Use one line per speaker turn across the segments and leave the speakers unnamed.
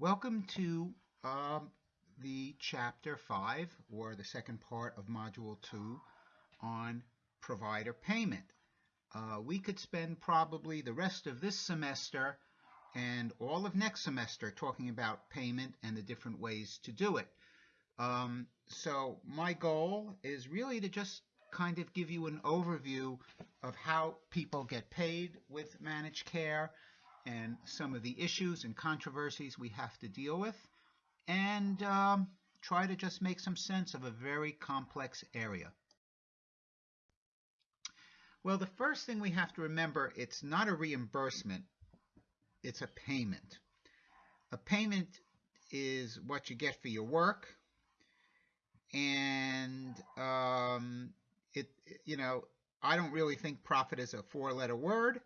Welcome to um, the chapter 5 or the second part of module 2 on provider payment. Uh, we could spend probably the rest of this semester and all of next semester talking about payment and the different ways to do it. Um, so my goal is really to just kind of give you an overview of how people get paid with managed care and some of the issues and controversies we have to deal with and um, try to just make some sense of a very complex area. Well, the first thing we have to remember, it's not a reimbursement, it's a payment. A payment is what you get for your work, and um, it, you know, I don't really think profit is a four-letter word,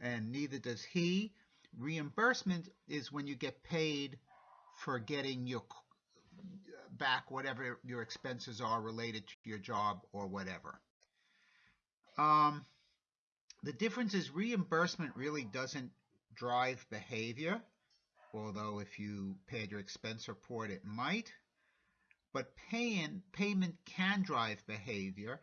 and neither does he. Reimbursement is when you get paid for getting your back whatever your expenses are related to your job or whatever. Um, the difference is reimbursement really doesn't drive behavior, although if you paid your expense report, it might. But paying, payment can drive behavior,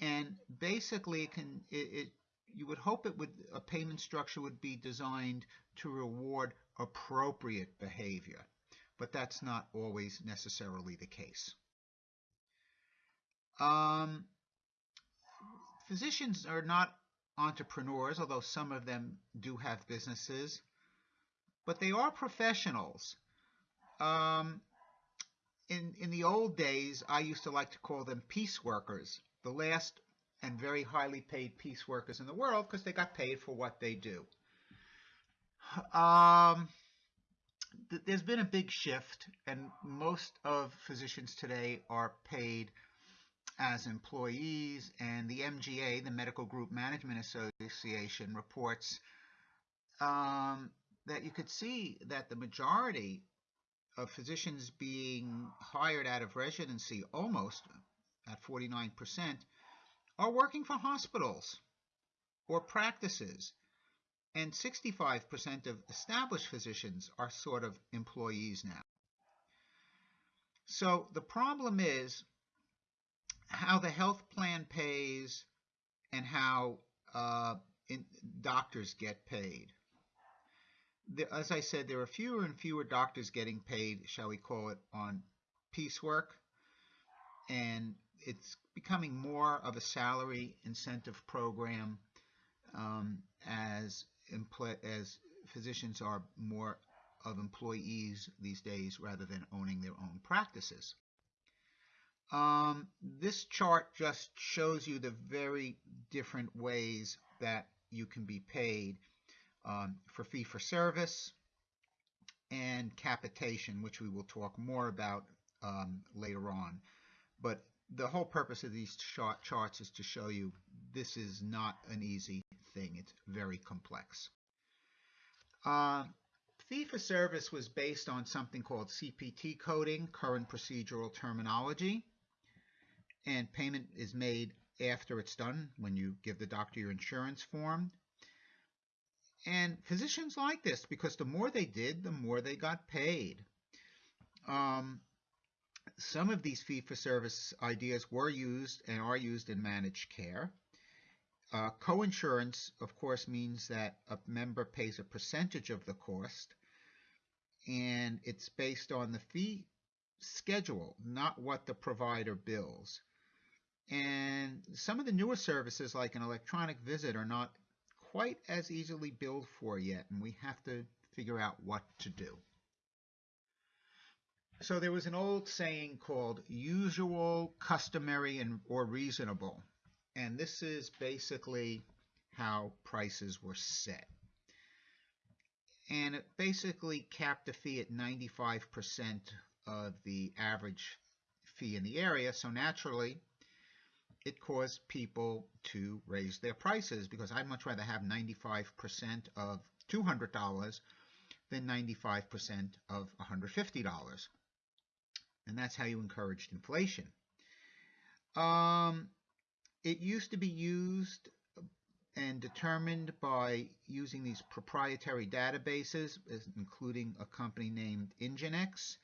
and basically it can it, it you would hope it would a payment structure would be designed to reward appropriate behavior, but that's not always necessarily the case. Um, physicians are not entrepreneurs, although some of them do have businesses, but they are professionals. Um, in, in the old days, I used to like to call them piece workers, the last and very highly paid piece workers in the world because they got paid for what they do. Um, th there's been a big shift, and most of physicians today are paid as employees, and the MGMA, the Medical Group Management Association, reports um, that you could see that the majority of physicians being hired out of residency, almost at 49%, are working for hospitals or practices. And 65% of established physicians are sort of employees now. So the problem is how the health plan pays and how uh, in, doctors get paid. The, as I said, there are fewer and fewer doctors getting paid, shall we call it, on piecework, and it's becoming more of a salary incentive program um, as as physicians are more of employees these days rather than owning their own practices. Um, this chart just shows you the very different ways that you can be paid um, for fee for service and capitation, which we will talk more about um, later on. But the whole purpose of these chart charts is to show you this is not an easy thing. It's very complex. Uh, fee for service was based on something called CPT coding, current procedural terminology and payment is made after it's done when you give the doctor your insurance form. And physicians like this because the more they did, the more they got paid. Um, some of these fee-for-service ideas were used and are used in managed care. Uh, coinsurance, of course, means that a member pays a percentage of the cost, and it's based on the fee schedule, not what the provider bills. And some of the newer services like an electronic visit are not quite as easily billed for yet, and we have to figure out what to do. So there was an old saying called usual, customary, and or reasonable. And this is basically how prices were set. And it basically capped the fee at 95% of the average fee in the area. So naturally, it caused people to raise their prices because I'd much rather have 95% of $200 than 95% of $150. And that's how you encouraged inflation. Um, it used to be used and determined by using these proprietary databases, including a company named Ingenix.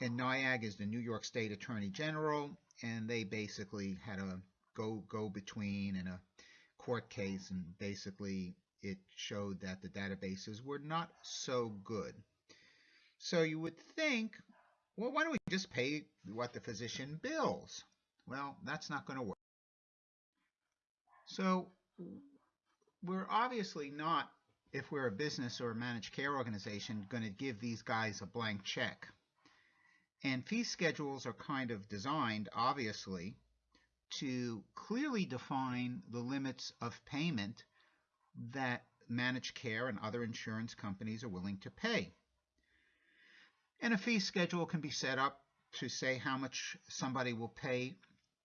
And NYAG is the New York State Attorney General, and they basically had a go go between in a court case, and basically it showed that the databases were not so good. So you would think, well, why don't we just pay what the physician bills? Well, that's not going to work. So we're obviously not, if we're a business or a managed care organization, going to give these guys a blank check. And fee schedules are kind of designed, obviously, to clearly define the limits of payment that managed care and other insurance companies are willing to pay. And a fee schedule can be set up to say how much somebody will pay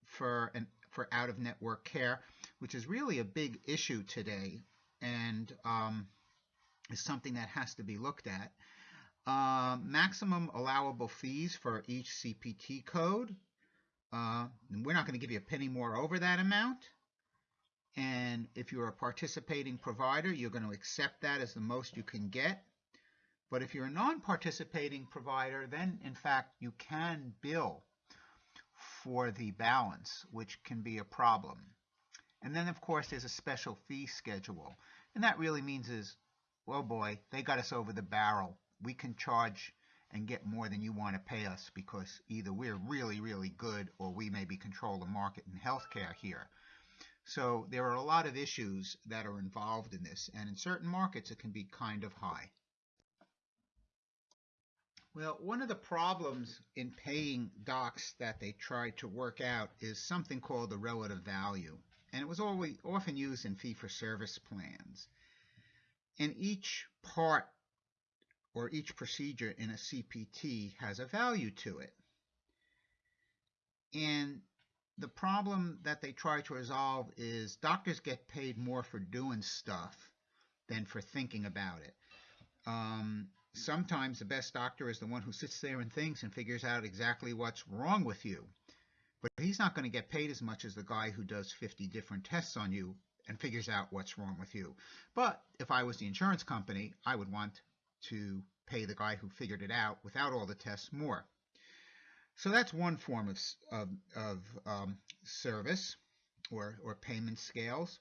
for an for out-of-network care, which is really a big issue today and um, is something that has to be looked at. Uh, maximum allowable fees for each CPT code. Uh, we're not going to give you a penny more over that amount. And if you're a participating provider, you're going to accept that as the most you can get. But if you're a non-participating provider, then in fact you can bill for the balance, which can be a problem. And then of course there's a special fee schedule. And that really means is, well boy, they got us over the barrel. We can charge and get more than you want to pay us because either we're really, really good or we maybe control the market in healthcare here. So there are a lot of issues that are involved in this, and in certain markets it can be kind of high. Well, one of the problems in paying docs that they try to work out is something called the relative value, and it was always often used in fee-for-service plans. And each part or each procedure in a CPT has a value to it. And the problem that they try to resolve is doctors get paid more for doing stuff than for thinking about it. Um, sometimes the best doctor is the one who sits there and thinks and figures out exactly what's wrong with you. But he's not going to get paid as much as the guy who does 50 different tests on you and figures out what's wrong with you. But if I was the insurance company, I would want to pay the guy who figured it out without all the tests more. So that's one form of, of, of um, service or, or payment scales.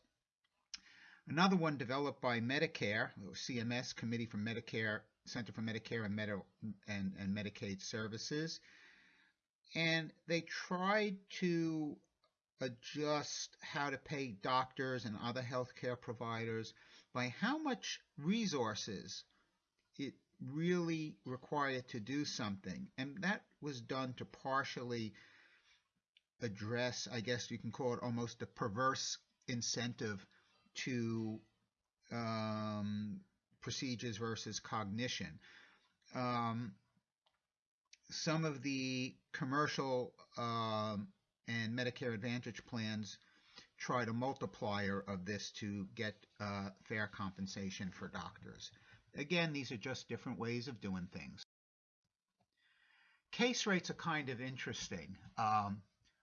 Another one developed by Medicare, CMS, Committee for Medicare, Center for Medicare and, Medi and, and Medicaid Services. And they tried to adjust how to pay doctors and other healthcare providers by how much resources it really required to do something. And that was done to partially address, I guess you can call it almost a perverse incentive to um, procedures versus cognition. Um, some of the commercial um, and Medicare Advantage plans tried a multiplier of this to get uh, fair compensation for doctors. Again, these are just different ways of doing things. Case rates are kind of interesting, um,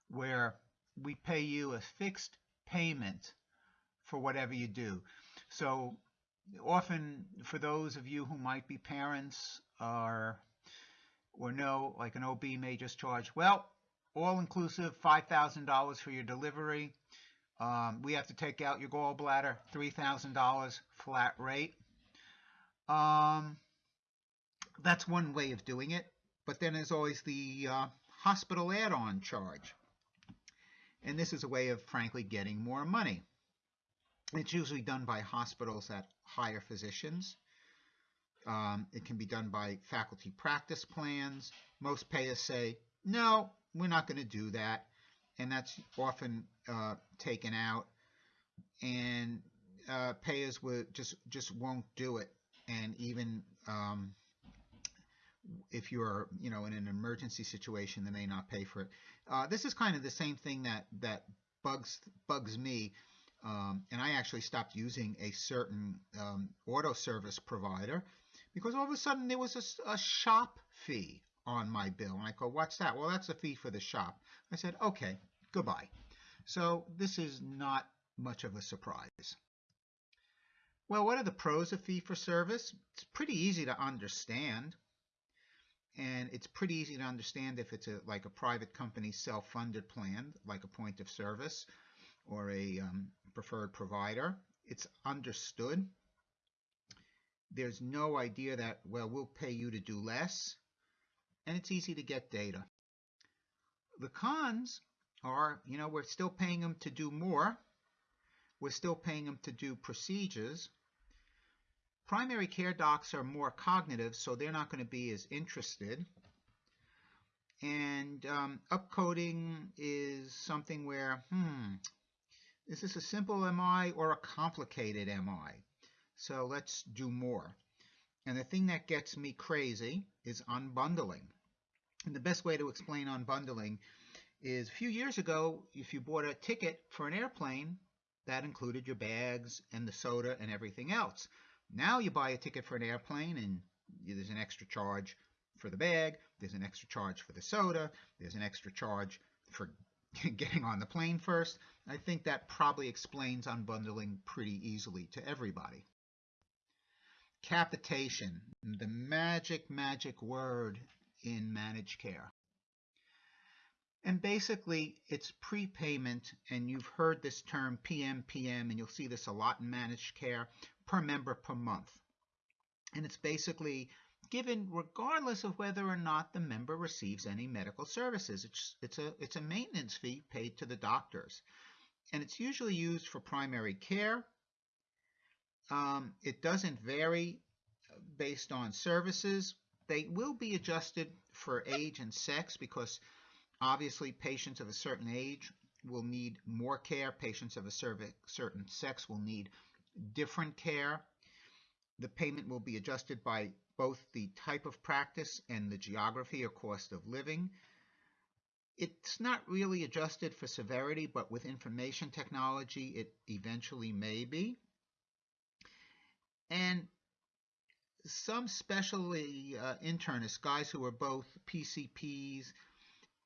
where we pay you a fixed payment for whatever you do. So often for those of you who might be parents or or no, like an OB may just charge, well, all inclusive, $5,000 for your delivery. Um, we have to take out your gallbladder, $3,000 flat rate. Um, that's one way of doing it. But then there's always the uh, hospital add-on charge. And this is a way of, frankly, getting more money. It's usually done by hospitals that hire physicians. Um, it can be done by faculty practice plans. Most payers say, no, we're not going to do that. And that's often uh, taken out. And uh, payers would just, just won't do it and even um, if you're you know in an emergency situation they may not pay for it uh, this is kind of the same thing that that bugs bugs me um, and I actually stopped using a certain um, auto service provider because all of a sudden there was a, a shop fee on my bill and I go what's that well that's a fee for the shop I said okay goodbye so this is not much of a surprise Well, what are the pros of fee for service? It's pretty easy to understand. And it's pretty easy to understand if it's a, like a private company self-funded plan, like a point of service or a um, preferred provider. It's understood. There's no idea that, well, we'll pay you to do less. And it's easy to get data. The cons are, you know, we're still paying them to do more. We're still paying them to do procedures. Primary care docs are more cognitive, so they're not going to be as interested. And um, upcoding is something where, hmm, is this a simple MI or a complicated MI? So let's do more. And the thing that gets me crazy is unbundling. And the best way to explain unbundling is a few years ago, if you bought a ticket for an airplane, that included your bags and the soda and everything else. Now you buy a ticket for an airplane and there's an extra charge for the bag, there's an extra charge for the soda, there's an extra charge for getting on the plane first. I think that probably explains unbundling pretty easily to everybody. Capitation, the magic, magic word in managed care. And basically, it's prepayment, and you've heard this term PMPM, and you'll see this a lot in managed care per member per month. And it's basically given regardless of whether or not the member receives any medical services. It's, it's, a, it's a maintenance fee paid to the doctors. And it's usually used for primary care. Um, it doesn't vary based on services. They will be adjusted for age and sex because obviously patients of a certain age will need more care. Patients of a certain sex will need different care. The payment will be adjusted by both the type of practice and the geography or cost of living. It's not really adjusted for severity, but with information technology, it eventually may be. And some specialty uh, internists, guys who are both PCPs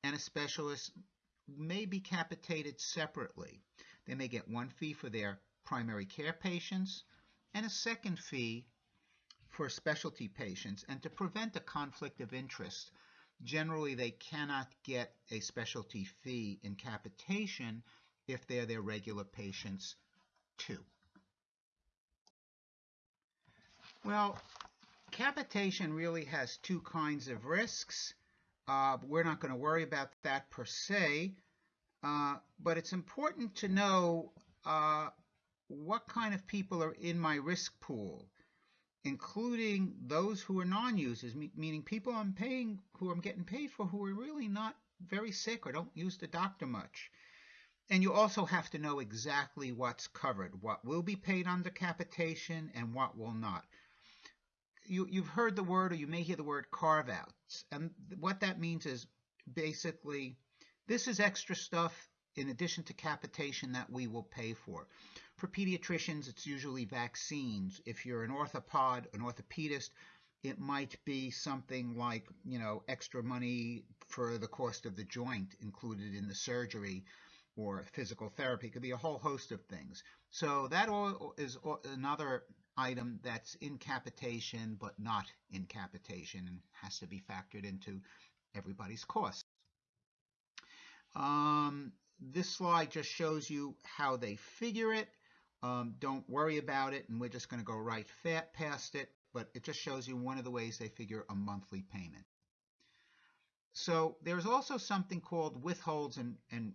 and a specialist, may be capitated separately. They may get one fee for their primary care patients and a second fee for specialty patients. And to prevent a conflict of interest, generally they cannot get a specialty fee in capitation if they're their regular patients too. Well, capitation really has two kinds of risks. Uh, we're not going to worry about that per se, uh, but it's important to know uh, what kind of people are in my risk pool, including those who are non-users, meaning people I'm paying, who I'm getting paid for, who are really not very sick or don't use the doctor much. And you also have to know exactly what's covered, what will be paid under capitation and what will not. You, you've heard the word, or you may hear the word carve-outs. And what that means is basically, this is extra stuff in addition to capitation that we will pay for. For pediatricians, it's usually vaccines. If you're an orthopod, an orthopedist, it might be something like, you know, extra money for the cost of the joint included in the surgery or physical therapy. It could be a whole host of things. So that all is another item that's in capitation but not in capitation and has to be factored into everybody's costs. Um, this slide just shows you how they figure it. Um, don't worry about it, and we're just going to go right past it, but it just shows you one of the ways they figure a monthly payment. So there's also something called withholds and, and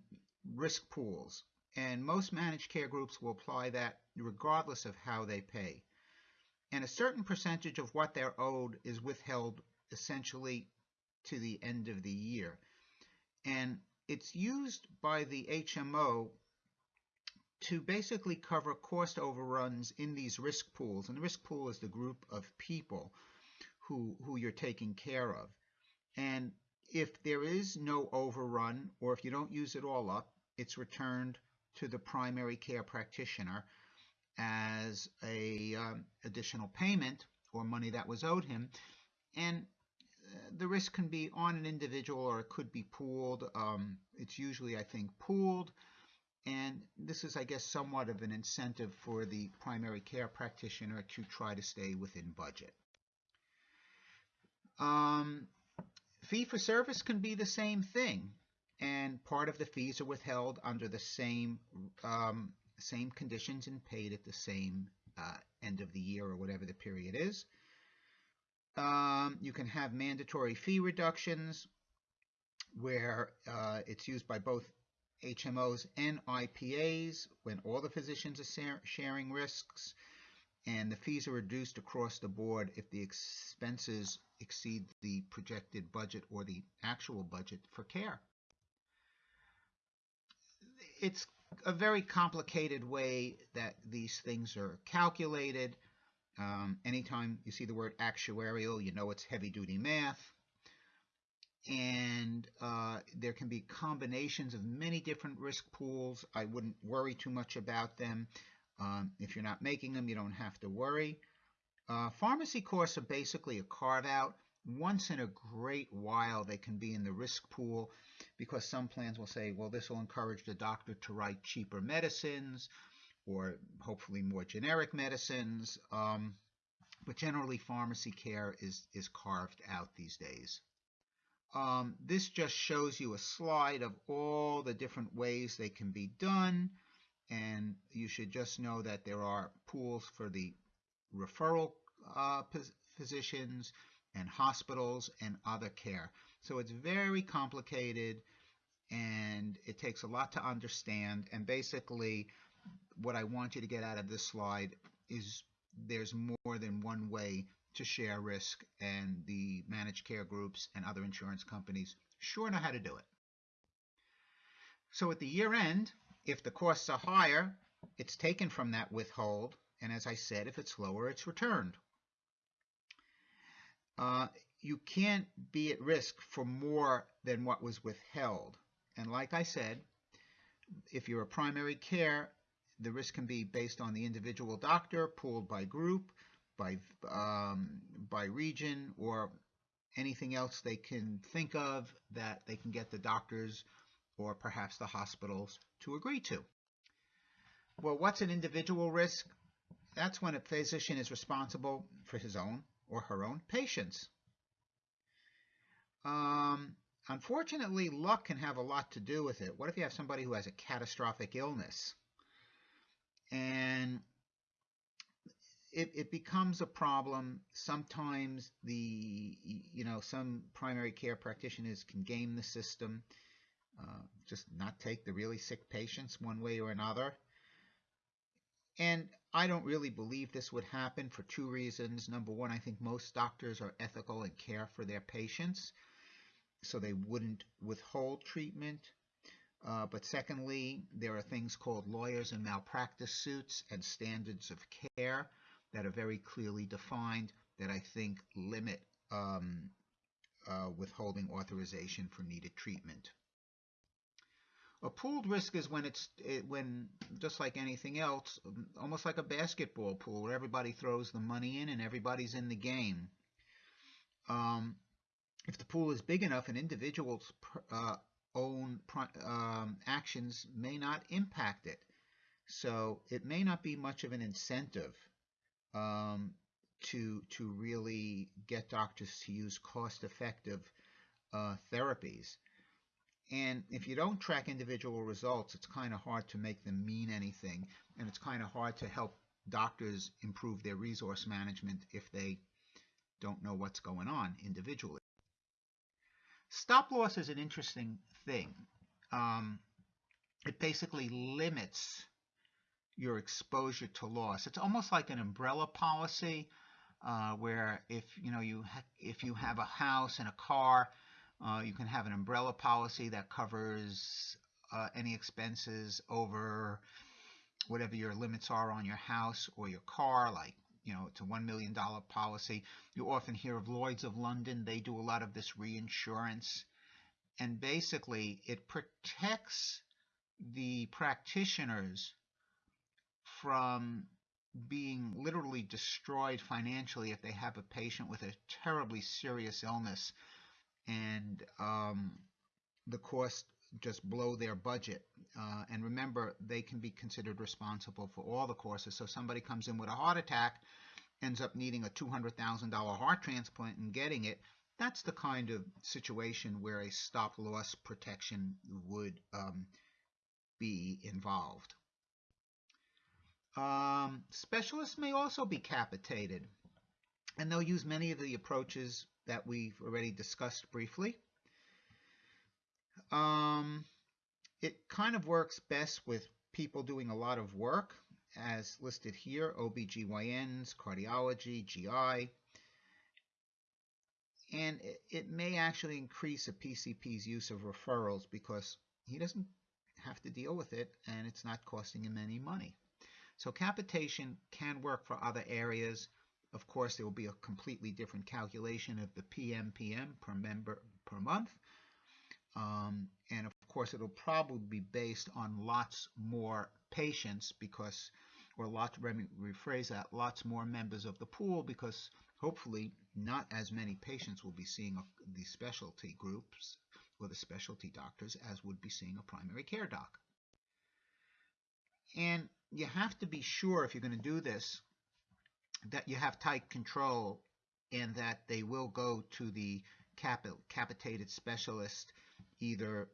risk pools, and most managed care groups will apply that regardless of how they pay. And a certain percentage of what they're owed is withheld essentially to the end of the year. And it's used by the HMO to basically cover cost overruns in these risk pools. And the risk pool is the group of people who, who you're taking care of. And if there is no overrun, or if you don't use it all up, it's returned to the primary care practitioner as a um, additional payment or money that was owed him. And uh, the risk can be on an individual or it could be pooled. Um, it's usually, I think, pooled And this is, I guess, somewhat of an incentive for the primary care practitioner to try to stay within budget. Um, fee for service can be the same thing, and part of the fees are withheld under the same um, same conditions and paid at the same uh, end of the year or whatever the period is. Um, you can have mandatory fee reductions where uh, it's used by both HMOs and IPAs when all the physicians are sharing risks, and the fees are reduced across the board if the expenses exceed the projected budget or the actual budget for care. It's a very complicated way that these things are calculated. Um, anytime you see the word actuarial, you know it's heavy duty math. And uh, there can be combinations of many different risk pools. I wouldn't worry too much about them. Um, if you're not making them, you don't have to worry. Uh, pharmacy costs are basically a carve out. Once in a great while, they can be in the risk pool because some plans will say, well, this will encourage the doctor to write cheaper medicines or hopefully more generic medicines. Um, but generally, pharmacy care is, is carved out these days. Um, this just shows you a slide of all the different ways they can be done. And you should just know that there are pools for the referral uh, physicians and hospitals and other care. So it's very complicated and it takes a lot to understand. And basically, what I want you to get out of this slide is there's more than one way to share risk, and the managed care groups and other insurance companies sure know how to do it. So at the year end, if the costs are higher, it's taken from that withhold, and as I said, if it's lower, it's returned. Uh, you can't be at risk for more than what was withheld. And like I said, if you're a primary care, the risk can be based on the individual doctor, pooled by group, by um, by region, or anything else they can think of that they can get the doctors or perhaps the hospitals to agree to. Well, what's an individual risk? That's when a physician is responsible for his own or her own patients. Um, unfortunately, luck can have a lot to do with it. What if you have somebody who has a catastrophic illness? And it, it becomes a problem. Sometimes the, you know, some primary care practitioners can game the system, uh, just not take the really sick patients one way or another. And I don't really believe this would happen for two reasons. Number one, I think most doctors are ethical and care for their patients, so they wouldn't withhold treatment. Uh, but secondly, there are things called lawyers and malpractice suits and standards of care that are very clearly defined that I think limit um, uh, withholding authorization for needed treatment. A pooled risk is when it's it, when just like anything else, almost like a basketball pool where everybody throws the money in and everybody's in the game. Um, if the pool is big enough, an individual's uh, own um, actions may not impact it. So it may not be much of an incentive um, to to really get doctors to use cost-effective uh, therapies. And if you don't track individual results, it's kind of hard to make them mean anything, and it's kind of hard to help doctors improve their resource management if they don't know what's going on individually. Stop loss is an interesting thing. Um, it basically limits your exposure to loss. It's almost like an umbrella policy, uh, where if you know you if you have a house and a car, uh, you can have an umbrella policy that covers uh, any expenses over whatever your limits are on your house or your car, like you know, it's a $1 million policy. You often hear of Lloyds of London. They do a lot of this reinsurance. And basically, it protects the practitioners from being literally destroyed financially if they have a patient with a terribly serious illness and um, the cost just blow their budget. Uh, and remember, they can be considered responsible for all the courses. So somebody comes in with a heart attack, ends up needing a $200,000 heart transplant and getting it. That's the kind of situation where a stop loss protection would um, be involved. Um, specialists may also be capitated, and they'll use many of the approaches that we've already discussed briefly. Um, it kind of works best with people doing a lot of work, as listed here, OBGYNs, cardiology, GI, and it may actually increase a PCP's use of referrals because he doesn't have to deal with it and it's not costing him any money. So capitation can work for other areas. Of course, there will be a completely different calculation of the PMPM per member per month. Um, and of course, it'll probably be based on lots more patients because, or lots, let me rephrase that, lots more members of the pool because hopefully not as many patients will be seeing the specialty groups or the specialty doctors as would be seeing a primary care doc. And you have to be sure if you're going to do this that you have tight control and that they will go to the capitated specialist either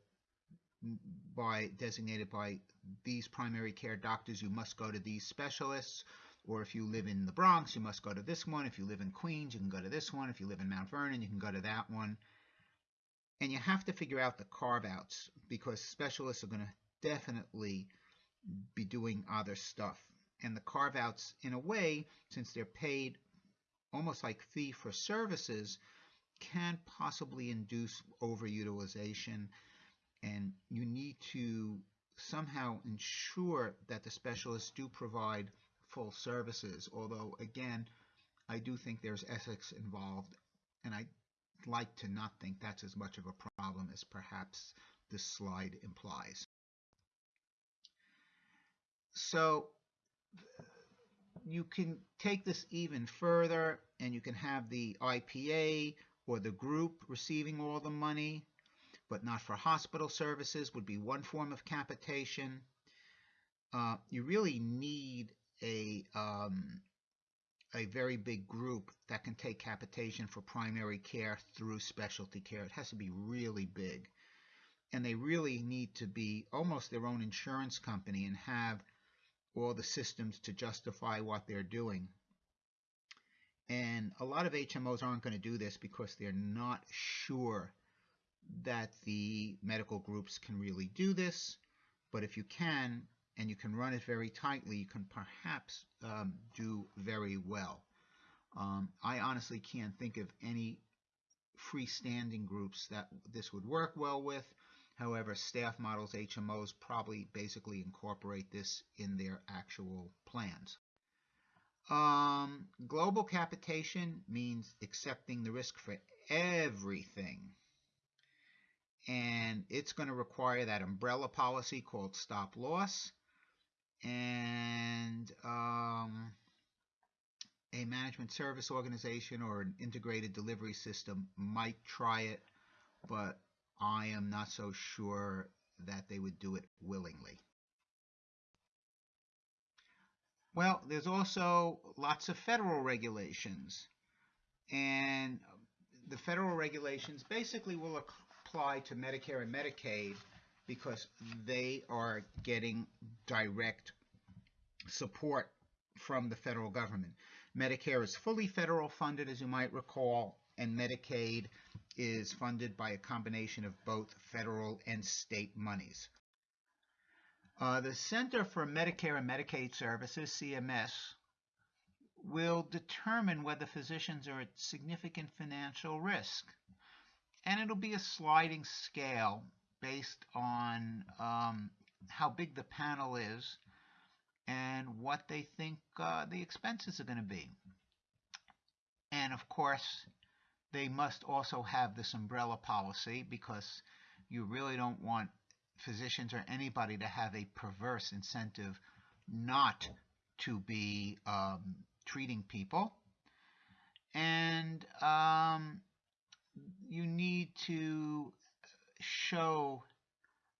by designated by these primary care doctors. You must go to these specialists. Or if you live in the Bronx you must go to this one. If you live in Queens you can go to this one. If you live in Mount Vernon you can go to that one. And you have to figure out the carve outs because specialists are going to definitely be doing other stuff. And the carve outs, in a way, since they're paid almost like fee for services, can possibly induce overutilization. And you need to somehow ensure that the specialists do provide full services. Although, again, I do think there's ethics involved, and I'd like to not think that's as much of a problem as perhaps this slide implies. So you can take this even further and you can have the IPA or the group receiving all the money, but not for hospital services would be one form of capitation. Uh, you really need a um, a very big group that can take capitation for primary care through specialty care. It has to be really big. And they really need to be almost their own insurance company and have all the systems to justify what they're doing. And a lot of HMOs aren't going to do this because they're not sure that the medical groups can really do this. But if you can, and you can run it very tightly, you can perhaps um, do very well. Um, I honestly can't think of any freestanding groups that this would work well with. However, staff models, HMOs, probably basically incorporate this in their actual plans. Um, global capitation means accepting the risk for everything. And it's going to require that umbrella policy called stop loss and um, a management service organization or an integrated delivery system might try it, but I am not so sure that they would do it willingly. Well, there's also lots of federal regulations. And the federal regulations basically will apply to Medicare and Medicaid because they are getting direct support from the federal government. Medicare is fully federal funded, as you might recall, and Medicaid is funded by a combination of both federal and state monies. Uh, the Center for Medicare and Medicaid Services, CMS, will determine whether physicians are at significant financial risk. And it'll be a sliding scale based on um, how big the panel is and what they think uh, the expenses are going to be. And of course, they must also have this umbrella policy because you really don't want physicians or anybody to have a perverse incentive not to be um, treating people. And um, you need to show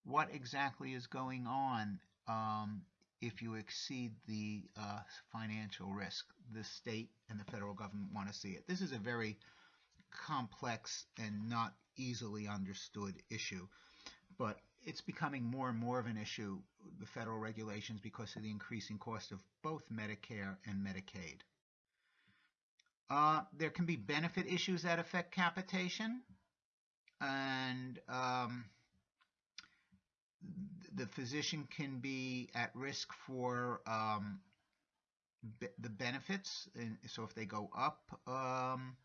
what exactly is going on um, if you exceed the uh, financial risk. The state and the federal government want to see it. This is a very complex and not easily understood issue, but it's becoming more and more of an issue, the federal regulations, because of the increasing cost of both Medicare and Medicaid. Uh, there can be benefit issues that affect capitation, and um, the physician can be at risk for um, the benefits. And so if they go up, um,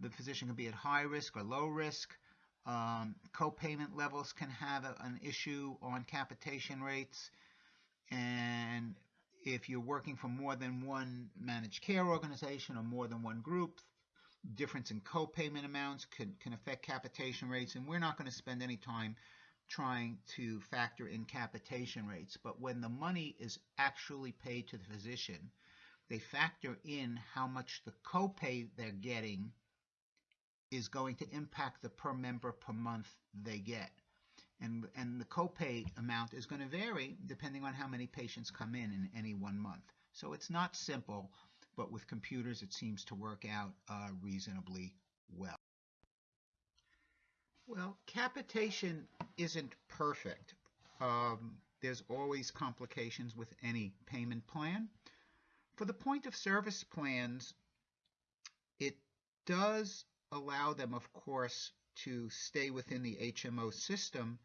the physician can be at high risk or low risk. Um, co-payment levels can have a, an issue on capitation rates. And if you're working for more than one managed care organization or more than one group, difference in co-payment amounts can, can affect capitation rates. And we're not going to spend any time trying to factor in capitation rates. But when the money is actually paid to the physician, they factor in how much the copay they're getting is going to impact the per member per month they get. And, and the copay amount is going to vary depending on how many patients come in in any one month. So it's not simple, but with computers it seems to work out uh, reasonably well. Well, capitation isn't perfect. Um, there's always complications with any payment plan. For the point of service plans, it does allow them, of course, to stay within the HMO system,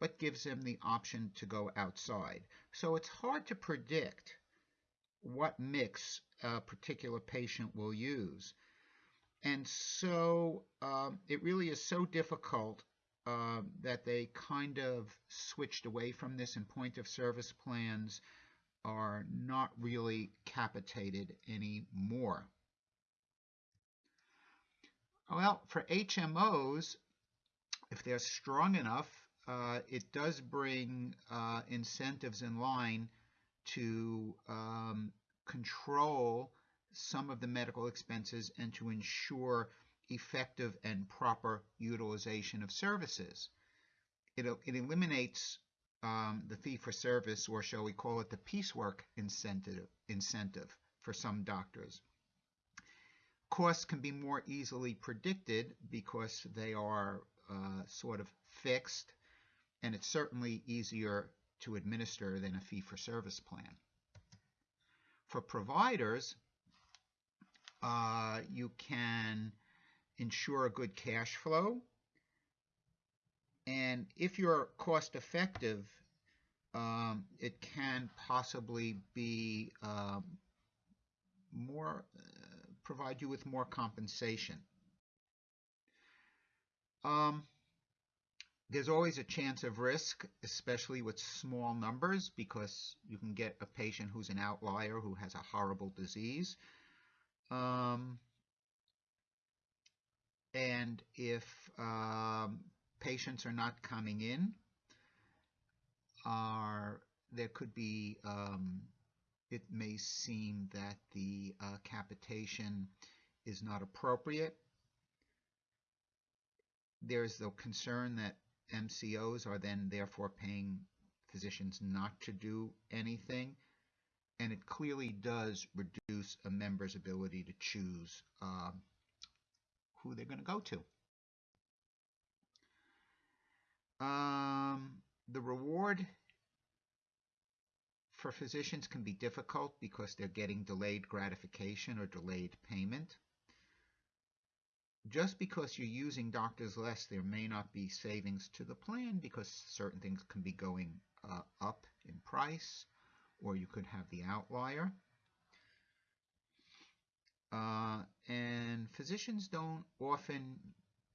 but gives them the option to go outside. So it's hard to predict what mix a particular patient will use. And so um, it really is so difficult uh, that they kind of switched away from this and point of service plans are not really capitated anymore. Well, for HMOs, if they're strong enough, uh, it does bring uh, incentives in line to um, control some of the medical expenses and to ensure effective and proper utilization of services. It, it eliminates um, the fee for service, or shall we call it the piecework incentive, incentive for some doctors costs can be more easily predicted because they are uh, sort of fixed, and it's certainly easier to administer than a fee-for-service plan. For providers, uh, you can ensure a good cash flow, and if you're cost effective, um, it can possibly be um, more provide you with more compensation. Um, there's always a chance of risk, especially with small numbers, because you can get a patient who's an outlier who has a horrible disease. Um, and if um, patients are not coming in, are there could be um, it may seem that the uh, capitation is not appropriate. There's the concern that MCOs are then therefore paying physicians not to do anything, and it clearly does reduce a member's ability to choose uh, who they're going to go to. Um, the reward for physicians can be difficult because they're getting delayed gratification or delayed payment. Just because you're using doctors less, there may not be savings to the plan because certain things can be going uh, up in price, or you could have the outlier. Uh, and physicians don't often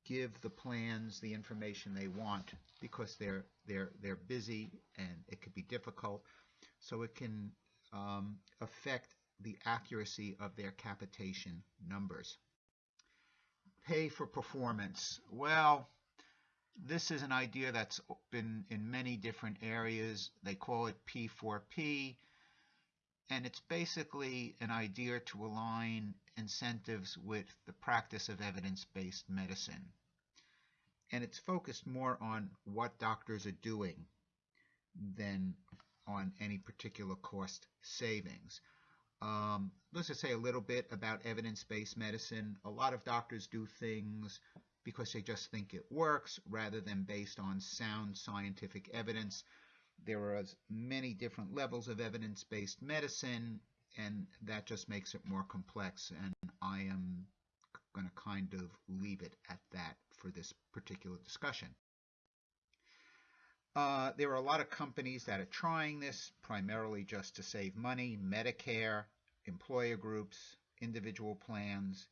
give the plans the information they want because they're they're they're busy and it could be difficult so it can um, affect the accuracy of their capitation numbers. Pay for performance. Well, this is an idea that's been in many different areas. They call it P4P, and it's basically an idea to align incentives with the practice of evidence-based medicine. and it's focused more on what doctors are doing than on any particular cost savings. Um, let's just say a little bit about evidence-based medicine. A lot of doctors do things because they just think it works rather than based on sound scientific evidence. There are many different levels of evidence-based medicine, and that just makes it more complex. And I am going to kind of leave it at that for this particular discussion. Uh, there are a lot of companies that are trying this primarily just to save money, Medicare, employer groups, individual plans.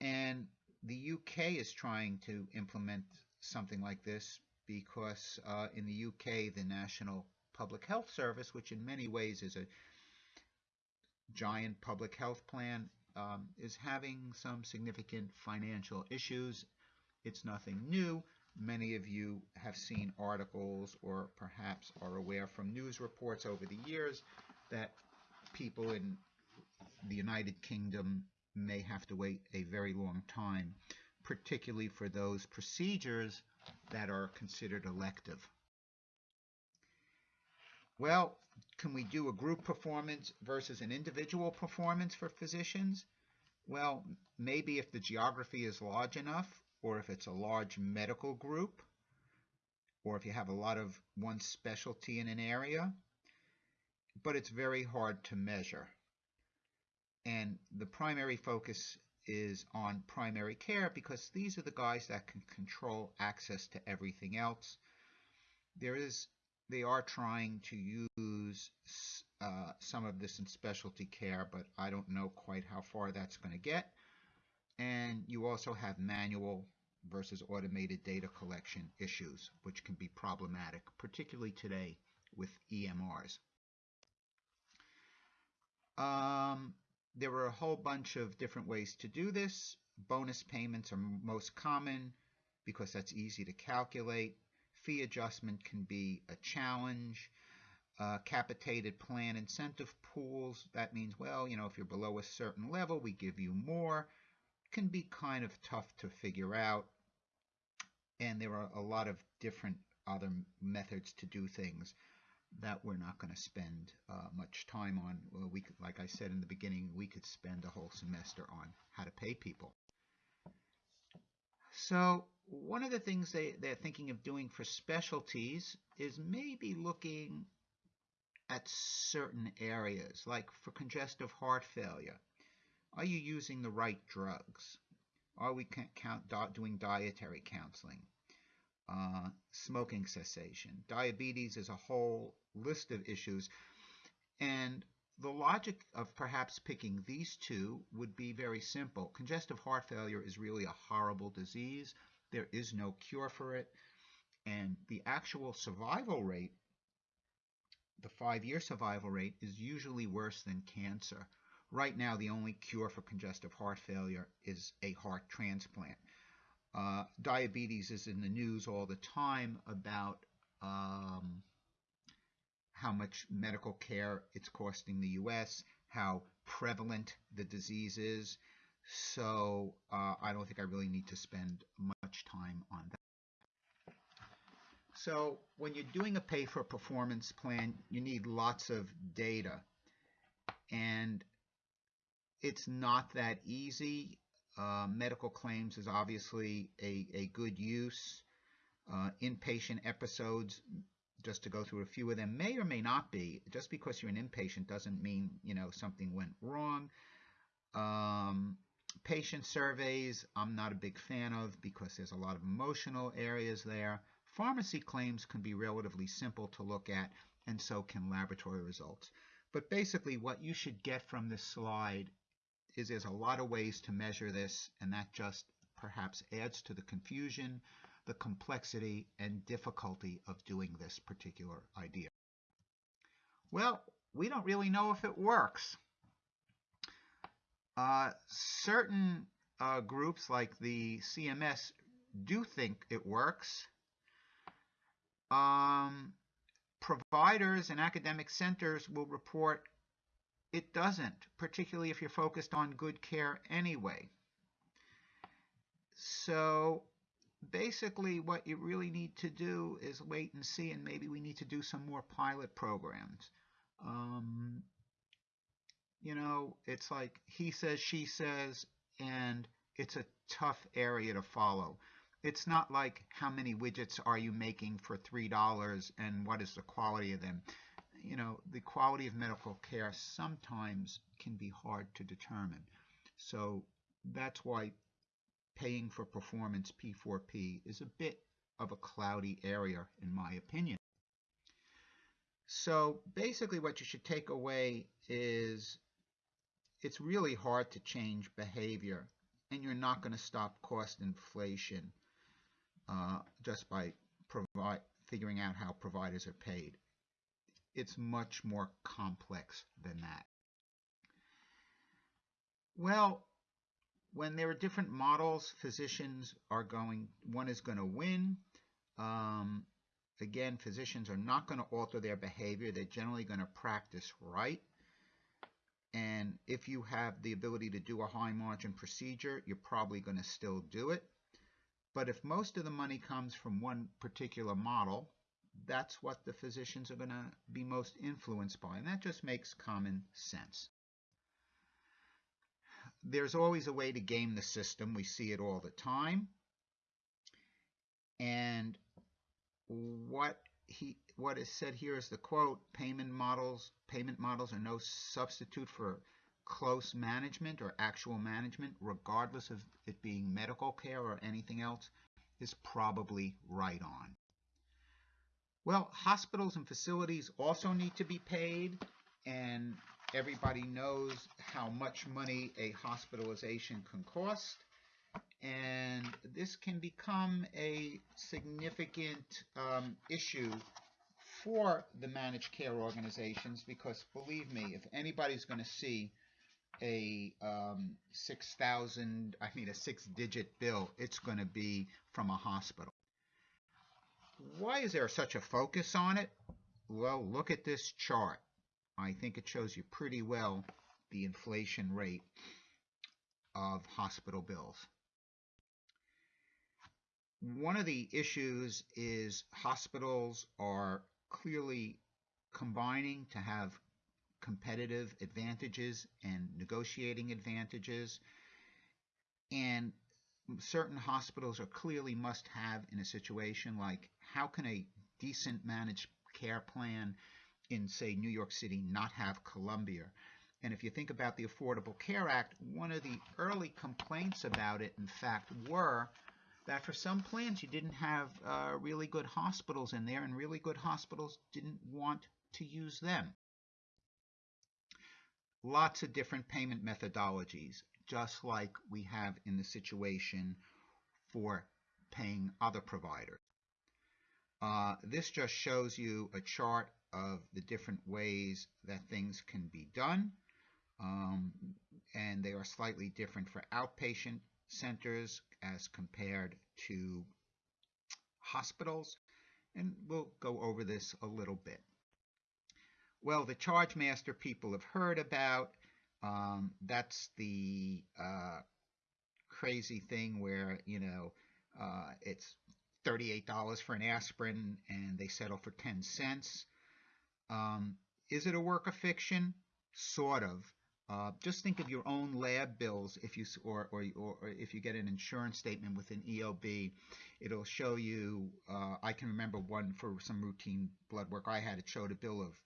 And the UK is trying to implement something like this because uh, in the UK, the National Public Health Service, which in many ways is a giant public health plan, um, is having some significant financial issues. It's nothing new. Many of you have seen articles or perhaps are aware from news reports over the years that people in the United Kingdom may have to wait a very long time, particularly for those procedures that are considered elective. Well, can we do a group performance versus an individual performance for physicians? Well, maybe if the geography is large enough, or if it's a large medical group, or if you have a lot of one specialty in an area, but it's very hard to measure. And the primary focus is on primary care because these are the guys that can control access to everything else. There is, they are trying to use uh, some of this in specialty care, but I don't know quite how far that's going to get. And you also have manual versus automated data collection issues, which can be problematic, particularly today with EMRs. Um, there are a whole bunch of different ways to do this. Bonus payments are most common because that's easy to calculate. Fee adjustment can be a challenge. Uh, capitated plan incentive pools, that means, well, you know, if you're below a certain level, we give you more. Can be kind of tough to figure out and there are a lot of different other methods to do things that we're not going to spend uh, much time on. Well, we like I said in the beginning, we could spend a whole semester on how to pay people. So one of the things they, they're thinking of doing for specialties is maybe looking at certain areas, like for congestive heart failure. Are you using the right drugs? Are we count, doing dietary counseling? Uh, smoking cessation. Diabetes is a whole list of issues. And the logic of perhaps picking these two would be very simple. Congestive heart failure is really a horrible disease. There is no cure for it. And the actual survival rate, the five-year survival rate, is usually worse than cancer. Right now, the only cure for congestive heart failure is a heart transplant. Uh, diabetes is in the news all the time about um, how much medical care it's costing the U.S., how prevalent the disease is. So uh, I don't think I really need to spend much time on that. So when you're doing a pay for performance plan, you need lots of data. And it's not that easy. Uh, medical claims is obviously a, a good use. Uh, inpatient episodes, just to go through a few of them, may or may not be. Just because you're an inpatient doesn't mean you know something went wrong. Um, patient surveys, I'm not a big fan of because there's a lot of emotional areas there. Pharmacy claims can be relatively simple to look at, and so can laboratory results. But basically, what you should get from this slide is there's a lot of ways to measure this, and that just perhaps adds to the confusion, the complexity, and difficulty of doing this particular idea. Well, we don't really know if it works. Uh, certain uh, groups like the CMS do think it works. Um, providers and academic centers will report it doesn't, particularly if you're focused on good care anyway. So basically, what you really need to do is wait and see, and maybe we need to do some more pilot programs. Um, you know, it's like he says, she says, and it's a tough area to follow. It's not like how many widgets are you making for $3 and what is the quality of them. You know, the quality of medical care sometimes can be hard to determine. So that's why paying for performance P4P is a bit of a cloudy area in my opinion. So basically what you should take away is it's really hard to change behavior and you're not going to stop cost inflation uh, just by figuring out how providers are paid. It's much more complex than that. Well, when there are different models, physicians are going, one is going to win. Um, again, physicians are not going to alter their behavior. They're generally going to practice right. And if you have the ability to do a high margin procedure, you're probably going to still do it. But if most of the money comes from one particular model, that's what the physicians are going to be most influenced by. And that just makes common sense. There's always a way to game the system. We see it all the time. And what he what is said here is the quote payment models payment models are no substitute for close management or actual management regardless of it being medical care or anything else is probably right on well hospitals and facilities also need to be paid and everybody knows how much money a hospitalization can cost and this can become a significant um, issue for the managed care organizations because believe me, if anybody's going to see a um, 6,000, I mean a six-digit bill, it's going to be from a hospital. Why is there such a focus on it? Well, look at this chart. I think it shows you pretty well the inflation rate of hospital bills. One of the issues is hospitals are clearly combining to have competitive advantages and negotiating advantages. And certain hospitals are clearly must have in a situation like how can a decent managed care plan in, say, New York City not have Columbia? And if you think about the Affordable Care Act, one of the early complaints about it, in fact, were that for some plans you didn't have uh, really good hospitals in there and really good hospitals didn't want to use them. Lots of different payment methodologies, just like we have in the situation for paying other providers. Uh, this just shows you a chart of the different ways that things can be done. Um, and they are slightly different for outpatient centers as compared to hospitals, and we'll go over this a little bit. Well, the charge master people have heard about. Um, that's the uh, crazy thing where, you know, uh, it's $38 for an aspirin and they settle for 10 cents. Um, is it a work of fiction? Sort of. Uh, just think of your own lab bills if you or, or, or if you get an insurance statement with an EOB, it'll show you. Uh, I can remember one for some routine blood work I had. It showed a bill of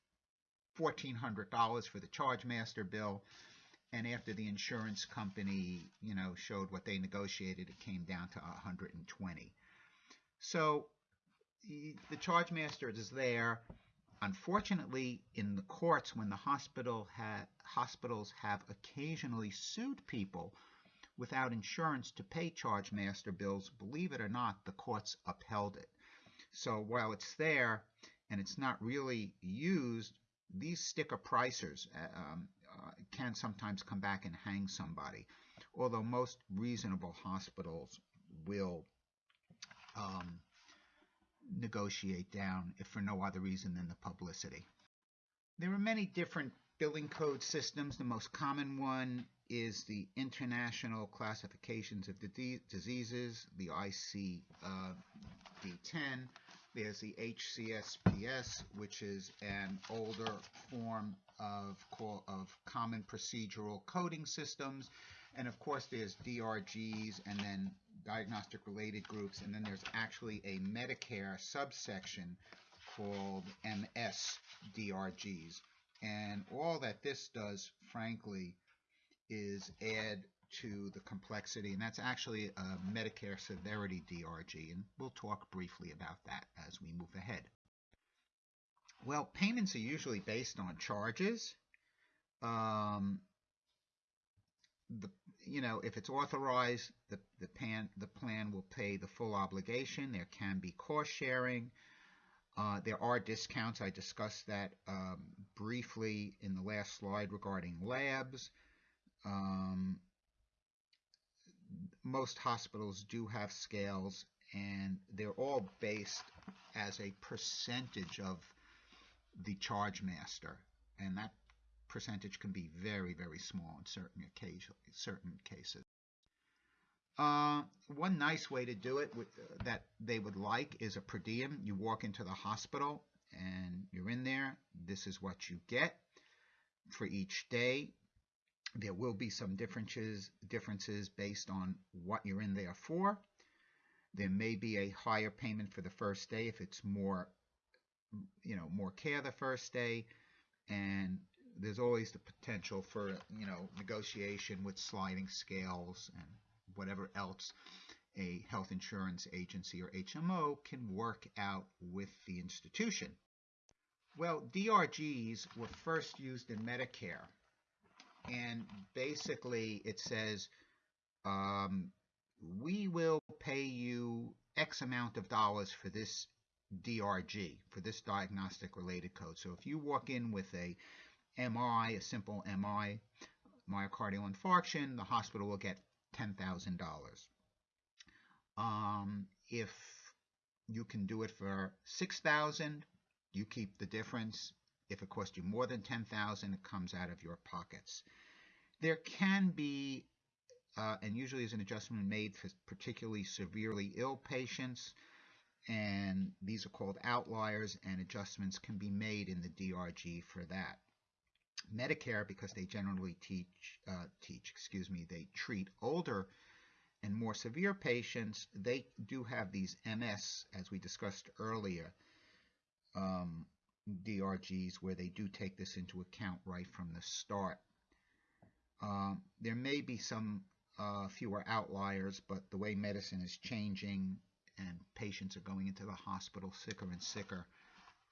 fourteen hundred dollars for the charge master bill, and after the insurance company, you know, showed what they negotiated, it came down to 120. So the charge master is there. Unfortunately, in the courts, when the hospital ha hospitals have occasionally sued people without insurance to pay charge master bills, believe it or not, the courts upheld it. So while it's there and it's not really used, these sticker pricers uh, um, uh, can sometimes come back and hang somebody, although most reasonable hospitals will um, negotiate down if for no other reason than the publicity. There are many different billing code systems. The most common one is the International Classifications of Diseases, the ICD-10. There's the HCPCS, which is an older form of, of common procedural coding systems. And of course, there's DRGs and then diagnostic related groups. And then there's actually a Medicare subsection called MS-DRGs. And all that this does, frankly, is add to the complexity, and that's actually a Medicare severity DRG, and we'll talk briefly about that as we move ahead. Well, payments are usually based on charges. Um, the you know if it's authorized, the the pan the plan will pay the full obligation. There can be cost sharing. Uh, there are discounts. I discussed that um, briefly in the last slide regarding labs. Um, most hospitals do have scales, and they're all based as a percentage of the charge master, and that percentage can be very, very small in certain occasion, certain cases. Uh, one nice way to do it with, uh, that they would like is a per diem. You walk into the hospital and you're in there. This is what you get for each day. There will be some differences differences based on what you're in there for. There may be a higher payment for the first day if it's more, you know, more care the first day, and there's always the potential for, you know, negotiation with sliding scales and whatever else a health insurance agency or HMO can work out with the institution. Well, DRGs were first used in Medicare and basically it says um, we will pay you X amount of dollars for this DRG, for this diagnostic related code. So if you walk in with a MI, a simple MI, myocardial infarction, the hospital will get $10,000. Um, if you can do it for 6000 you keep the difference if it costs you more than 10000 it comes out of your pockets. There can be, uh, and usually is an adjustment made for particularly severely ill patients, and these are called outliers, and adjustments can be made in the DRG for that. Medicare, because they generally teach, uh, teach, excuse me, they treat older and more severe patients, they do have these MS, as we discussed earlier, um, DRGs where they do take this into account right from the start. Um, there may be some uh, fewer outliers, but the way medicine is changing and patients are going into the hospital sicker and sicker,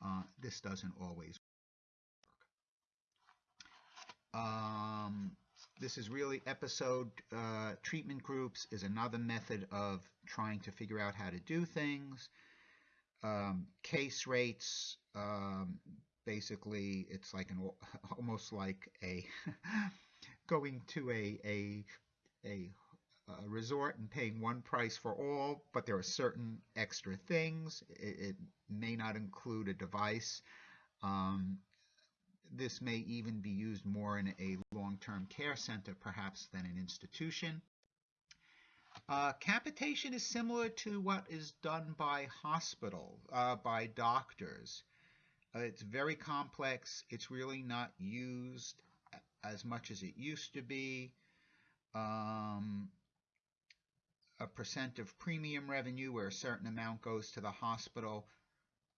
uh, this doesn't always. Um, this is really episode uh, treatment groups is another method of trying to figure out how to do things. Um, case rates, um, basically, it's like an almost like a going to a, a, a, a, resort and paying one price for all, but there are certain extra things. It, it may not include a device. Um, this may even be used more in a long-term care center, perhaps, than an institution. Uh, capitation is similar to what is done by hospital, uh, by doctors. Uh, it's very complex. It's really not used as much as it used to be. Um, a percent of premium revenue where a certain amount goes to the hospital.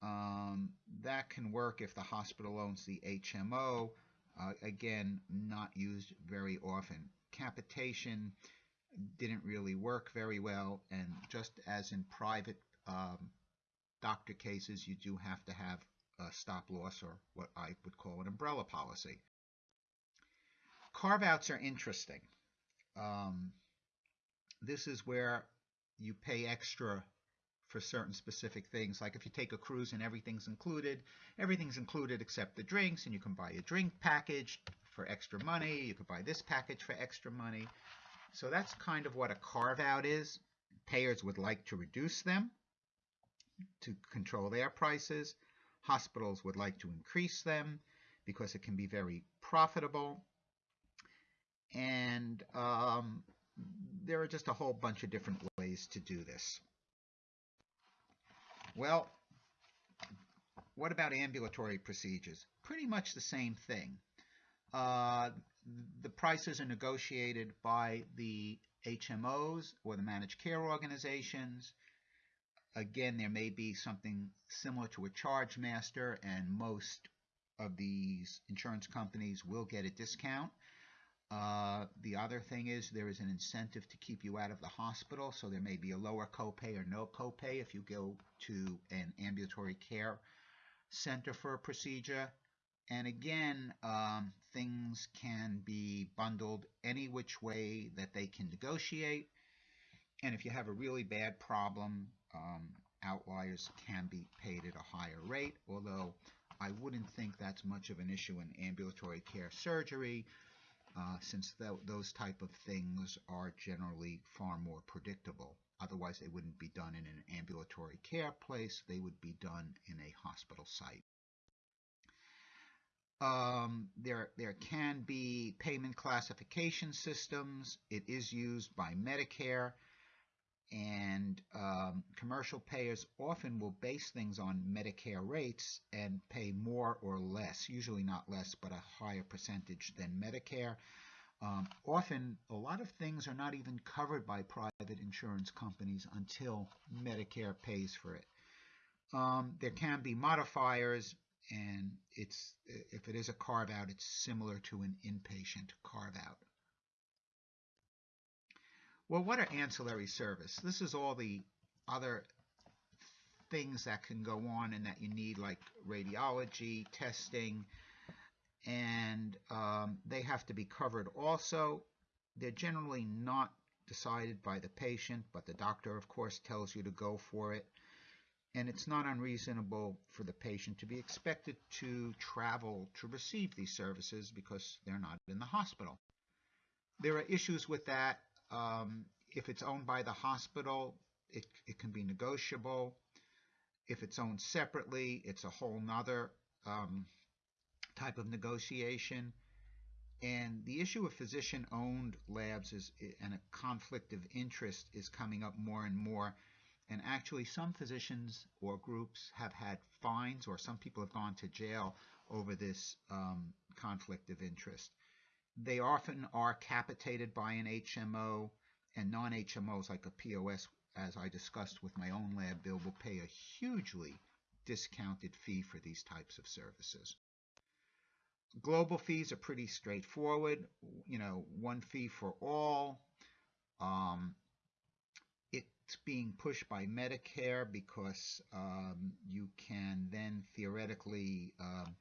Um, that can work if the hospital owns the HMO. Uh, again, not used very often. Capitation didn't really work very well, and just as in private um, doctor cases, you do have to have a stop loss or what I would call an umbrella policy. Carve outs are interesting. Um, this is where you pay extra for certain specific things. Like if you take a cruise and everything's included, everything's included except the drinks, and you can buy a drink package for extra money. You can buy this package for extra money. So that's kind of what a carve out is. Payers would like to reduce them to control their prices. Hospitals would like to increase them because it can be very profitable. And um, there are just a whole bunch of different ways to do this. Well, what about ambulatory procedures? Pretty much the same thing. Uh, the prices are negotiated by the HMOs or the managed care organizations. Again, there may be something similar to a charge master, and most of these insurance companies will get a discount. Uh, the other thing is there is an incentive to keep you out of the hospital, so there may be a lower copay or no copay if you go to an ambulatory care center for a procedure. And again, um, things can be bundled any which way that they can negotiate. And if you have a really bad problem, um, outliers can be paid at a higher rate, although I wouldn't think that's much of an issue in ambulatory care surgery, uh, since th those type of things are generally far more predictable. Otherwise, they wouldn't be done in an ambulatory care place. They would be done in a hospital site. Um, there, there can be payment classification systems. It is used by Medicare, and um, commercial payers often will base things on Medicare rates and pay more or less, usually not less, but a higher percentage than Medicare. Um, often, a lot of things are not even covered by private insurance companies until Medicare pays for it. Um, there can be modifiers and it's if it is a carve out, it's similar to an inpatient carve out. Well, what are ancillary service? This is all the other things that can go on and that you need, like radiology, testing, and um, they have to be covered also. They're generally not decided by the patient, but the doctor, of course, tells you to go for it and it's not unreasonable for the patient to be expected to travel to receive these services because they're not in the hospital. There are issues with that. Um, if it's owned by the hospital, it, it can be negotiable. If it's owned separately, it's a whole nother um, type of negotiation. And the issue of physician-owned labs is, and a conflict of interest is coming up more and more and actually, some physicians or groups have had fines, or some people have gone to jail over this um, conflict of interest. They often are capitated by an HMO, and non HMOs like a POS, as I discussed with my own lab bill, will pay a hugely discounted fee for these types of services. Global fees are pretty straightforward. You know, one fee for all. Um, it's being pushed by Medicare because um, you can then theoretically um,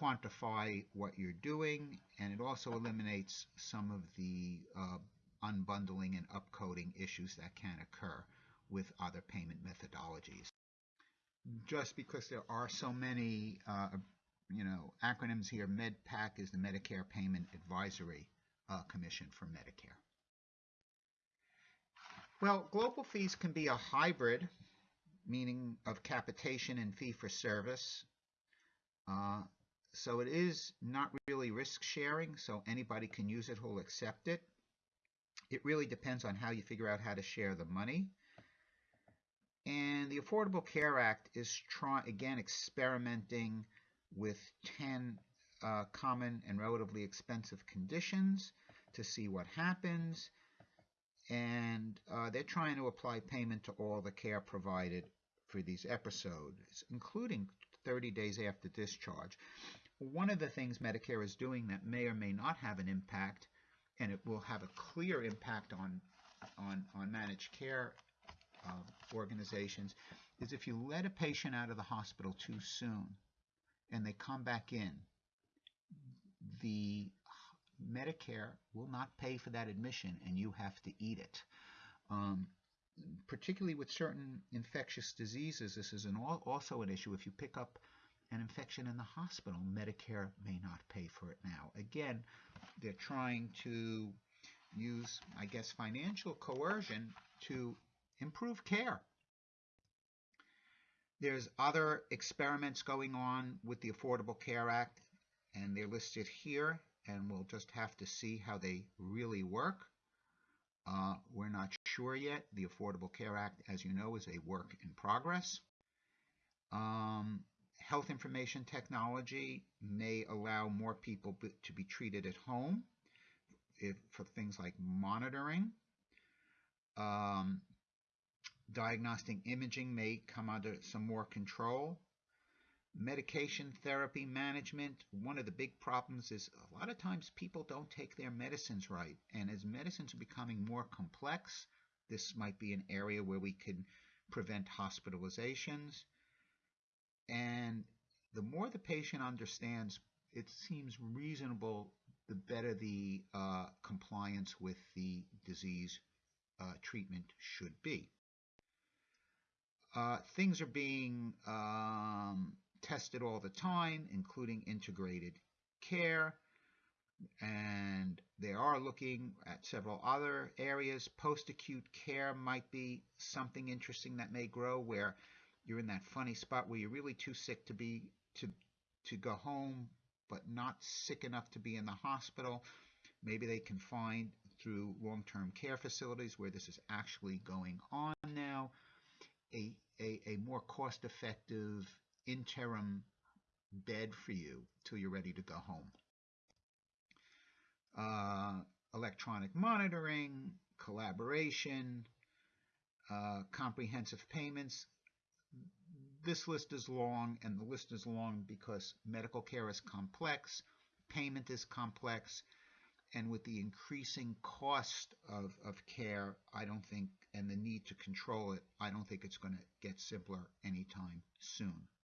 quantify what you're doing, and it also eliminates some of the uh, unbundling and upcoding issues that can occur with other payment methodologies. Just because there are so many, uh, you know, acronyms here, MedPAC is the Medicare Payment Advisory uh, Commission for Medicare. Well, global fees can be a hybrid, meaning of capitation and fee for service. Uh, so it is not really risk sharing, so anybody can use it who'll accept it. It really depends on how you figure out how to share the money. And the Affordable Care Act is trying again experimenting with 10 uh, common and relatively expensive conditions to see what happens and uh, they're trying to apply payment to all the care provided for these episodes, including 30 days after discharge. One of the things Medicare is doing that may or may not have an impact, and it will have a clear impact on on, on managed care uh, organizations, is if you let a patient out of the hospital too soon and they come back in, the Medicare will not pay for that admission and you have to eat it. Um, particularly with certain infectious diseases, this is an, also an issue. If you pick up an infection in the hospital, Medicare may not pay for it now. Again, they're trying to use, I guess, financial coercion to improve care. There's other experiments going on with the Affordable Care Act, and they're listed here and we'll just have to see how they really work. Uh, we're not sure yet. The Affordable Care Act, as you know, is a work in progress. Um, health information technology may allow more people to be treated at home if, for things like monitoring. Um, diagnostic imaging may come under some more control. Medication therapy management, one of the big problems is a lot of times people don't take their medicines right. And as medicines are becoming more complex, this might be an area where we can prevent hospitalizations. And the more the patient understands, it seems reasonable, the better the uh, compliance with the disease uh, treatment should be. Uh, things are being um, tested all the time, including integrated care. And they are looking at several other areas. Post acute care might be something interesting that may grow where you're in that funny spot where you're really too sick to be to to go home but not sick enough to be in the hospital maybe they can find through long-term care facilities where this is actually going on now a a, a more cost-effective interim bed for you till you're ready to go home uh, electronic monitoring collaboration uh, comprehensive payments this list is long, and the list is long because medical care is complex, payment is complex, and with the increasing cost of, of care, I don't think, and the need to control it, I don't think it's going to get simpler anytime soon.